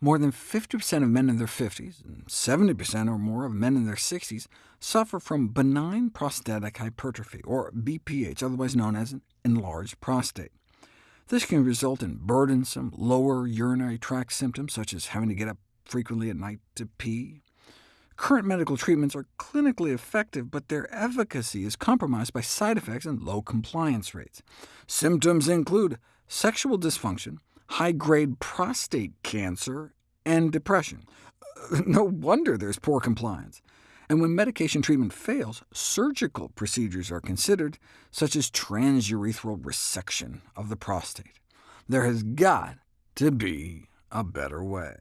more than 50% of men in their 50s, and 70% or more of men in their 60s, suffer from benign prostatic hypertrophy, or BPH, otherwise known as an enlarged prostate. This can result in burdensome lower urinary tract symptoms, such as having to get up frequently at night to pee. Current medical treatments are clinically effective, but their efficacy is compromised by side effects and low compliance rates. Symptoms include sexual dysfunction, high-grade prostate cancer, and depression. No wonder there's poor compliance. And when medication treatment fails, surgical procedures are considered, such as transurethral resection of the prostate. There has got to be a better way.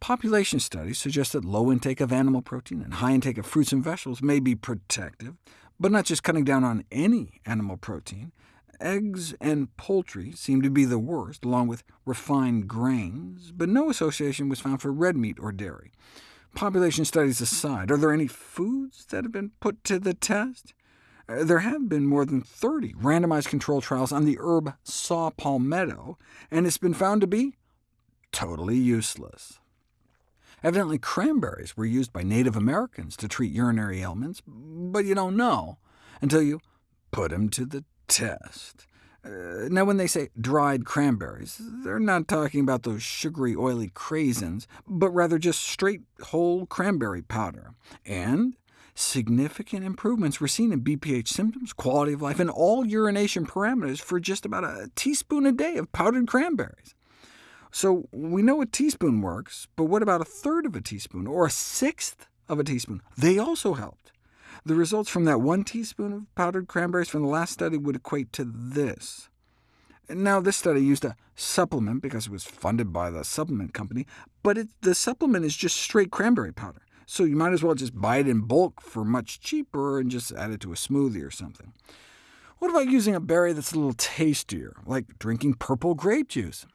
Population studies suggest that low intake of animal protein and high intake of fruits and vegetables may be protective, but not just cutting down on any animal protein. Eggs and poultry seem to be the worst, along with refined grains, but no association was found for red meat or dairy. Population studies aside, are there any foods that have been put to the test? Uh, there have been more than 30 randomized control trials on the herb saw palmetto, and it's been found to be totally useless. Evidently cranberries were used by Native Americans to treat urinary ailments, but you don't know until you put them to the test. Uh, now, when they say dried cranberries, they're not talking about those sugary, oily craisins, but rather just straight whole cranberry powder. And significant improvements were seen in BPH symptoms, quality of life, and all urination parameters for just about a teaspoon a day of powdered cranberries. So we know a teaspoon works, but what about a third of a teaspoon, or a sixth of a teaspoon? They also helped. The results from that one teaspoon of powdered cranberries from the last study would equate to this. Now, this study used a supplement because it was funded by the supplement company, but it, the supplement is just straight cranberry powder, so you might as well just buy it in bulk for much cheaper and just add it to a smoothie or something. What about using a berry that's a little tastier, like drinking purple grape juice?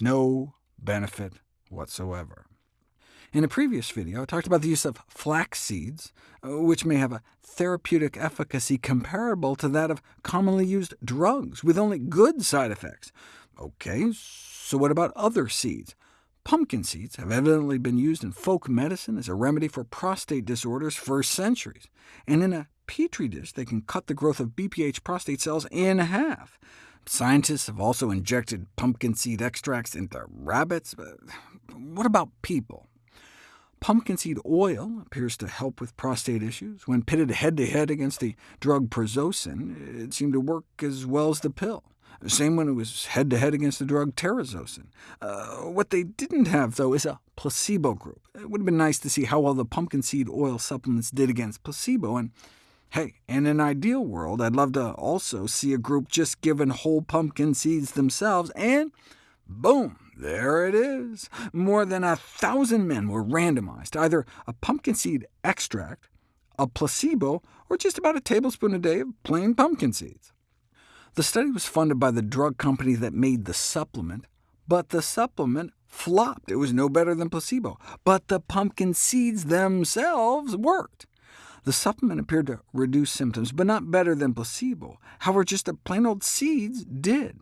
No benefit whatsoever. In a previous video, I talked about the use of flax seeds, uh, which may have a therapeutic efficacy comparable to that of commonly used drugs, with only good side effects. OK, so what about other seeds? Pumpkin seeds have evidently been used in folk medicine as a remedy for prostate disorders for centuries, and in a petri dish they can cut the growth of BPH prostate cells in half. Scientists have also injected pumpkin seed extracts into rabbits. But what about people? Pumpkin seed oil appears to help with prostate issues. When pitted head-to-head -head against the drug prazosin, it seemed to work as well as the pill. Same when it was head-to-head -head against the drug terazosin. Uh, what they didn't have, though, is a placebo group. It would have been nice to see how well the pumpkin seed oil supplements did against placebo, and hey, in an ideal world, I'd love to also see a group just given whole pumpkin seeds themselves, and boom, there it is. More than a thousand men were randomized either a pumpkin seed extract, a placebo, or just about a tablespoon a day of plain pumpkin seeds. The study was funded by the drug company that made the supplement, but the supplement flopped. It was no better than placebo. But the pumpkin seeds themselves worked. The supplement appeared to reduce symptoms, but not better than placebo. However, just the plain old seeds did.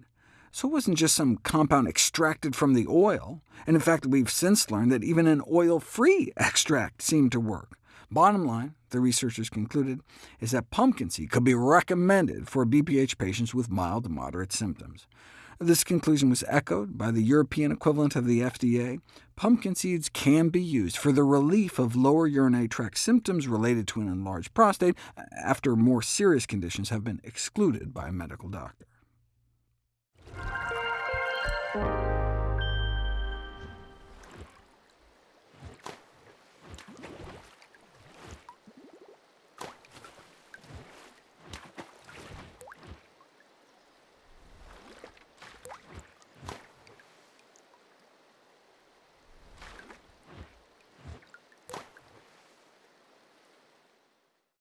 So it wasn't just some compound extracted from the oil, and in fact we've since learned that even an oil-free extract seemed to work. Bottom line, the researchers concluded, is that pumpkin seed could be recommended for BPH patients with mild to moderate symptoms. This conclusion was echoed by the European equivalent of the FDA. Pumpkin seeds can be used for the relief of lower urinary tract symptoms related to an enlarged prostate after more serious conditions have been excluded by a medical doctor. Thank you.